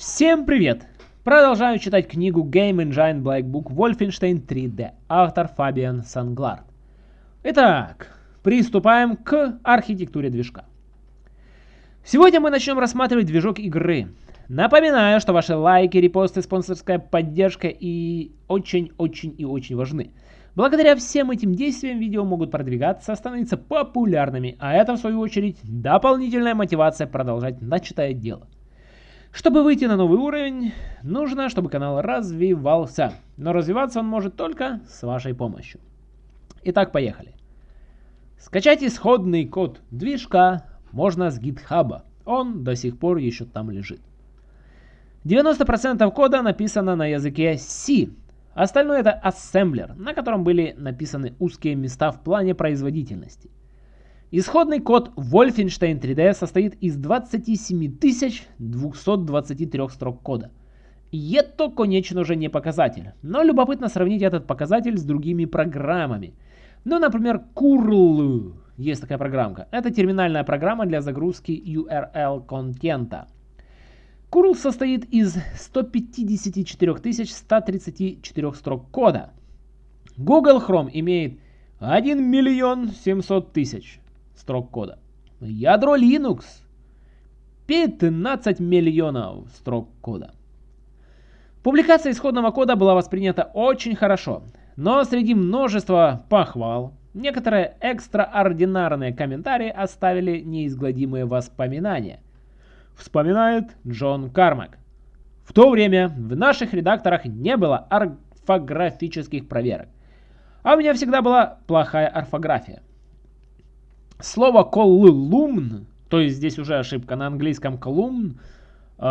Всем привет! Продолжаю читать книгу Game Engine Black Book Wolfenstein 3D, автор Фабиан Санглард. Итак, приступаем к архитектуре движка. Сегодня мы начнем рассматривать движок игры. Напоминаю, что ваши лайки, репосты, спонсорская поддержка и очень-очень и очень важны. Благодаря всем этим действиям видео могут продвигаться, становиться популярными, а это в свою очередь дополнительная мотивация продолжать начатое дело. Чтобы выйти на новый уровень, нужно, чтобы канал развивался. Но развиваться он может только с вашей помощью. Итак, поехали. Скачать исходный код движка можно с гитхаба. Он до сих пор еще там лежит. 90% кода написано на языке C. Остальное это ассемблер, на котором были написаны узкие места в плане производительности. Исходный код Wolfenstein 3D состоит из 27 223 строк кода. Это, конечно же, не показатель, но любопытно сравнить этот показатель с другими программами. Ну, например, Curl, есть такая программка. Это терминальная программа для загрузки URL контента. Curl состоит из 154 134 строк кода. Google Chrome имеет 1 миллион 700 тысяч строк кода. Ядро Linux 15 миллионов строк кода. Публикация исходного кода была воспринята очень хорошо, но среди множества похвал некоторые экстраординарные комментарии оставили неизгладимые воспоминания. Вспоминает Джон Кармак. В то время в наших редакторах не было орфографических проверок, а у меня всегда была плохая орфография. Слово колумн, то есть здесь уже ошибка на английском колумн, э,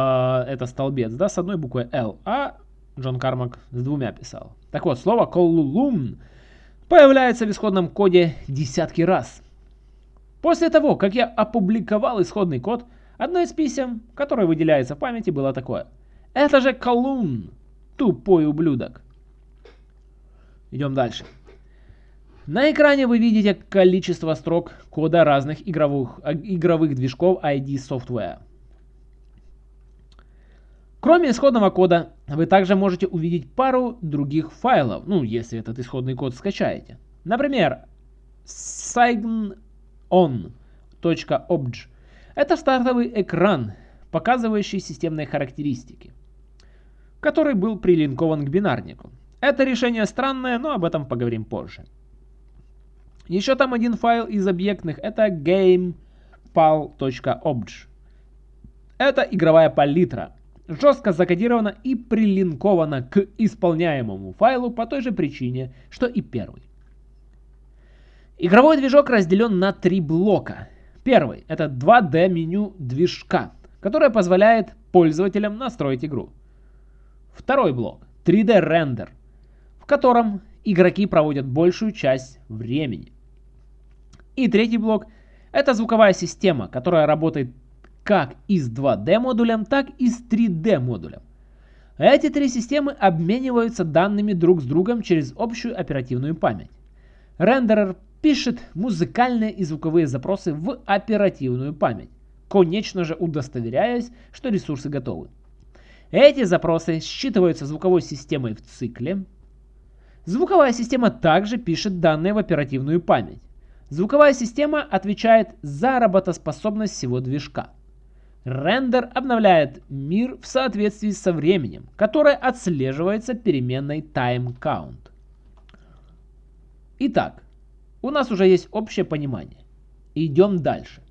это столбец, да, с одной буквой L, а Джон Кармак с двумя писал. Так вот, слово колумн появляется в исходном коде десятки раз. После того, как я опубликовал исходный код, одно из писем, которое выделяется в памяти, было такое. Это же колумн, тупой ублюдок. Идем дальше. На экране вы видите количество строк кода разных игровых, а, игровых движков ID Software. Кроме исходного кода, вы также можете увидеть пару других файлов, ну, если этот исходный код скачаете. Например, signon.obj. Это стартовый экран, показывающий системные характеристики, который был прилинкован к бинарнику. Это решение странное, но об этом поговорим позже. Еще там один файл из объектных, это gamepal.obj. Это игровая палитра, жестко закодирована и прилинкована к исполняемому файлу по той же причине, что и первый. Игровой движок разделен на три блока. Первый – это 2D меню движка, которое позволяет пользователям настроить игру. Второй блок – 3D рендер, в котором игроки проводят большую часть времени. И третий блок – это звуковая система, которая работает как и с 2D модулем, так и с 3D модулем. Эти три системы обмениваются данными друг с другом через общую оперативную память. Рендерер пишет музыкальные и звуковые запросы в оперативную память, конечно же удостоверяясь, что ресурсы готовы. Эти запросы считываются звуковой системой в цикле. Звуковая система также пишет данные в оперативную память. Звуковая система отвечает за работоспособность всего движка. Рендер обновляет мир в соответствии со временем, которое отслеживается переменной timeCount. Итак, у нас уже есть общее понимание. Идем дальше.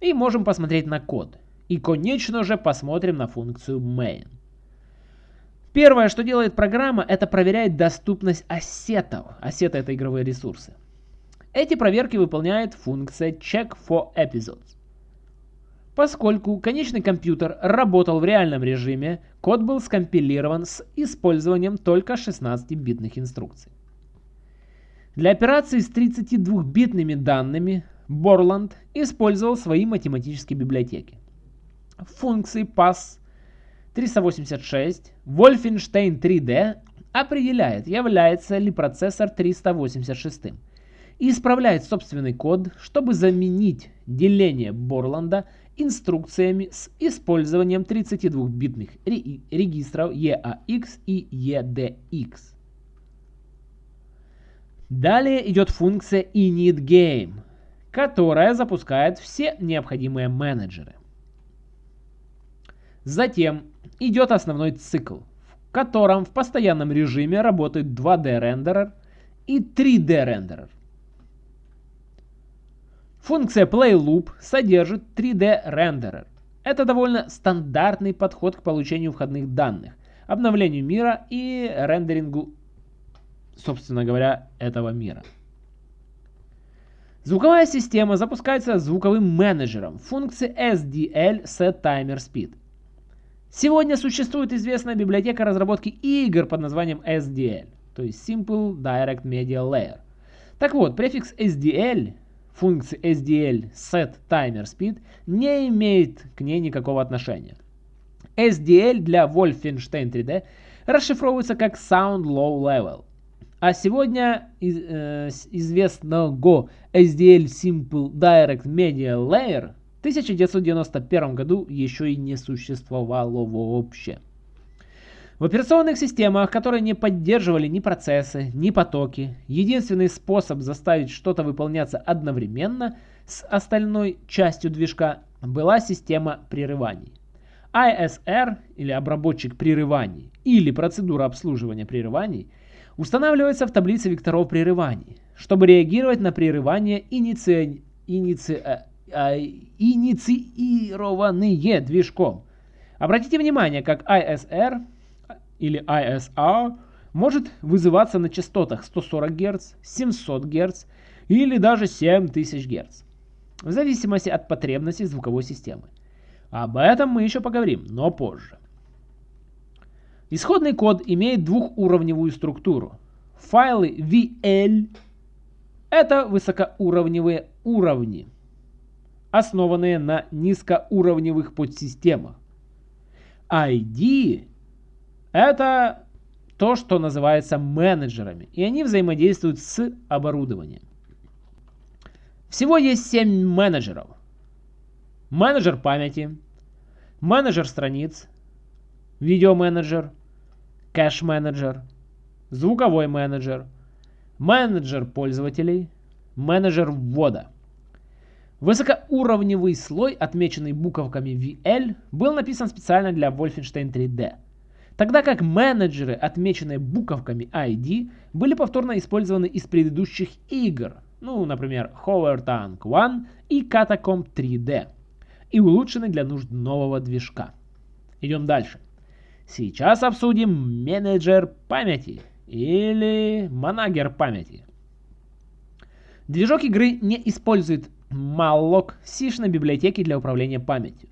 И можем посмотреть на код. И, конечно же, посмотрим на функцию main. Первое, что делает программа, это проверяет доступность ассетов. Ассеты — это игровые ресурсы. Эти проверки выполняет функция check for episodes. Поскольку конечный компьютер работал в реальном режиме, код был скомпилирован с использованием только 16-битных инструкций. Для операций с 32-битными данными Borland использовал свои математические библиотеки. Функции pass 386 Wolfenstein 3D определяет, является ли процессор 386 и исправляет собственный код, чтобы заменить деление Борланда инструкциями с использованием 32-битных регистров EAX и EDX. Далее идет функция initGame, которая запускает все необходимые менеджеры. Затем идет основной цикл, в котором в постоянном режиме работает 2D рендерер и 3D рендерер. Функция PlayLoop содержит 3D рендерер. Это довольно стандартный подход к получению входных данных, обновлению мира и рендерингу, собственно говоря, этого мира. Звуковая система запускается звуковым менеджером функции SDL SetTimerSpeed. Сегодня существует известная библиотека разработки игр под названием SDL, то есть Simple Direct Media Layer. Так вот, префикс SDL функции SDL set не имеет к ней никакого отношения. SDL для Wolfenstein 3D расшифровывается как Sound Low Level. А сегодня из, э, известного SDL Simple Direct Media Layer в 1991 году еще и не существовало вообще. В операционных системах, которые не поддерживали ни процессы, ни потоки, единственный способ заставить что-то выполняться одновременно с остальной частью движка была система прерываний. ISR или обработчик прерываний или процедура обслуживания прерываний устанавливается в таблице векторов прерываний, чтобы реагировать на прерывания иници... Иници... А, инициированные движком. Обратите внимание, как ISR или ISR может вызываться на частотах 140 Гц, 700 Гц или даже 7000 Гц, в зависимости от потребностей звуковой системы. Об этом мы еще поговорим, но позже. Исходный код имеет двухуровневую структуру. Файлы VL – это высокоуровневые уровни, основанные на низкоуровневых подсистемах. ID это то, что называется менеджерами, и они взаимодействуют с оборудованием. Всего есть 7 менеджеров. Менеджер памяти, менеджер страниц, видеоменеджер, кэш-менеджер, звуковой менеджер, менеджер пользователей, менеджер ввода. Высокоуровневый слой, отмеченный буковками VL, был написан специально для Wolfenstein 3D. Тогда как менеджеры, отмеченные буковками ID, были повторно использованы из предыдущих игр, ну, например, Hover Tank 1 и Catacomb 3D, и улучшены для нужд нового движка. Идем дальше. Сейчас обсудим менеджер памяти или манагер памяти. Движок игры не использует malloc сишной библиотеки для управления памятью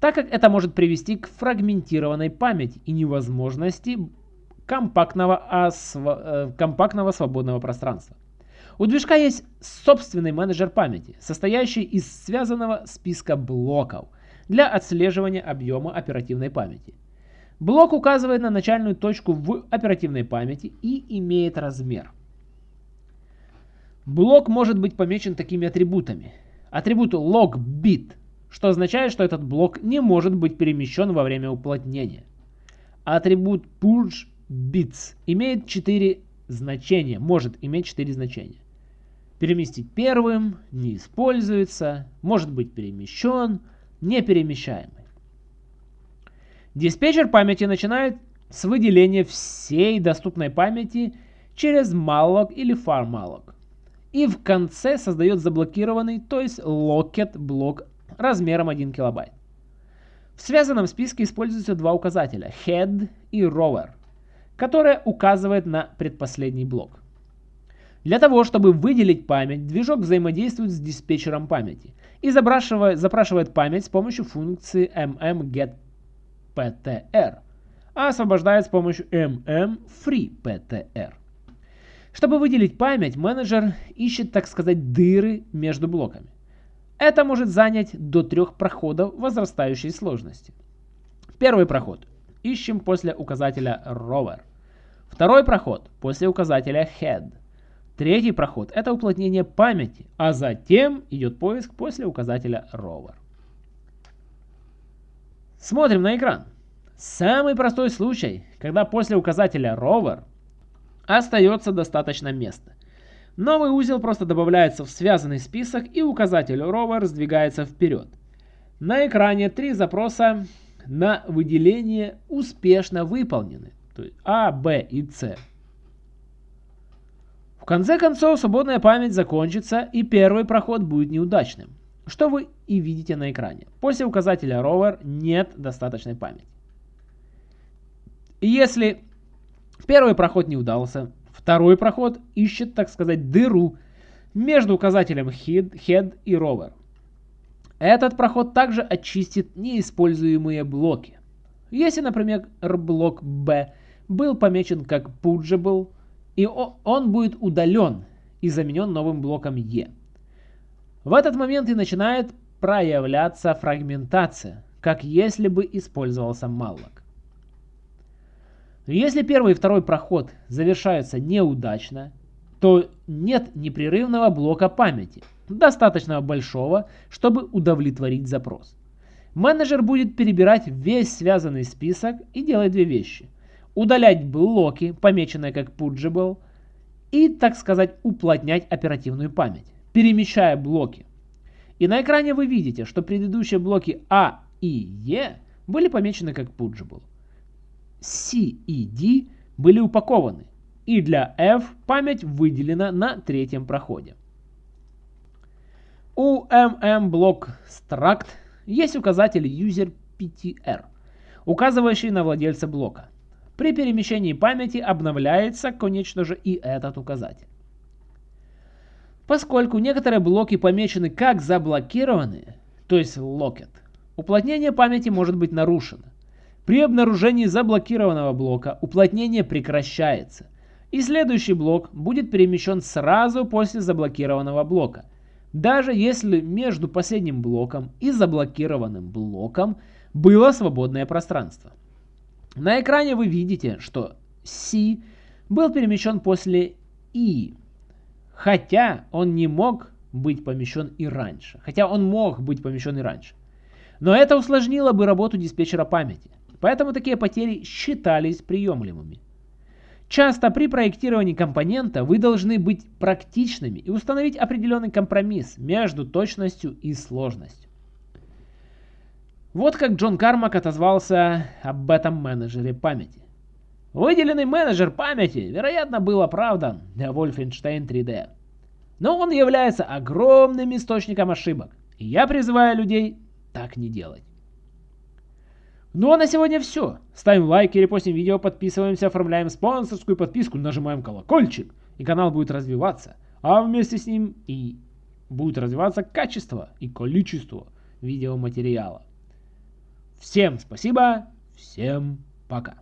так как это может привести к фрагментированной памяти и невозможности компактного, осво... Э, компактного свободного пространства. У движка есть собственный менеджер памяти, состоящий из связанного списка блоков для отслеживания объема оперативной памяти. Блок указывает на начальную точку в оперативной памяти и имеет размер. Блок может быть помечен такими атрибутами. Атрибут log_bit что означает, что этот блок не может быть перемещен во время уплотнения. Атрибут purge bits имеет 4 значения, может иметь 4 значения. Переместить первым, не используется, может быть перемещен, не перемещаемый. Диспетчер памяти начинает с выделения всей доступной памяти через malloc или farmalloc. И в конце создает заблокированный, то есть locket блок размером 1 килобайт. В связанном списке используются два указателя head и rover, которые указывают на предпоследний блок. Для того, чтобы выделить память, движок взаимодействует с диспетчером памяти и запрашивает, запрашивает память с помощью функции mmgetPtr, а освобождает с помощью mmFreePtr. Чтобы выделить память, менеджер ищет, так сказать, дыры между блоками. Это может занять до трех проходов возрастающей сложности. Первый проход. Ищем после указателя rover. Второй проход после указателя head. Третий проход – это уплотнение памяти, а затем идет поиск после указателя rover. Смотрим на экран. Самый простой случай, когда после указателя rover остается достаточно места. Новый узел просто добавляется в связанный список и указатель rover сдвигается вперед. На экране три запроса на выделение успешно выполнены, то есть А, Б и С. В конце концов, свободная память закончится и первый проход будет неудачным, что вы и видите на экране. После указателя rover нет достаточной памяти. Если первый проход не удался, второй проход ищет, так сказать, дыру между указателем head, head и rover. Этот проход также очистит неиспользуемые блоки. Если, например, блок B был помечен как purgeable, и он будет удален и заменен новым блоком E. В этот момент и начинает проявляться фрагментация, как если бы использовался malloc. Если первый и второй проход завершаются неудачно, то нет непрерывного блока памяти, достаточно большого, чтобы удовлетворить запрос. Менеджер будет перебирать весь связанный список и делать две вещи. Удалять блоки, помеченные как purgeable, и, так сказать, уплотнять оперативную память, перемещая блоки. И на экране вы видите, что предыдущие блоки А и Е были помечены как purgeable. C и D были упакованы, и для F память выделена на третьем проходе. У MM struct есть указатель user_ptr, указывающий на владельца блока. При перемещении памяти обновляется, конечно же, и этот указатель. Поскольку некоторые блоки помечены как заблокированные, то есть locked, уплотнение памяти может быть нарушено. При обнаружении заблокированного блока уплотнение прекращается – и следующий блок будет перемещен сразу после заблокированного блока. Даже если между последним блоком и заблокированным блоком было свободное пространство. На экране вы видите, что C был перемещен после I, хотя он не мог быть помещен и раньше. Хотя он мог быть помещен и раньше. Но это усложнило бы работу диспетчера памяти. Поэтому такие потери считались приемлемыми. Часто при проектировании компонента вы должны быть практичными и установить определенный компромисс между точностью и сложностью. Вот как Джон Кармак отозвался об этом менеджере памяти. Выделенный менеджер памяти, вероятно, был оправдан для Wolfenstein 3D. Но он является огромным источником ошибок. И я призываю людей так не делать. Ну а на сегодня все. Ставим лайки, репостим видео, подписываемся, оформляем спонсорскую подписку, нажимаем колокольчик, и канал будет развиваться. А вместе с ним и будет развиваться качество и количество видеоматериала. Всем спасибо, всем пока.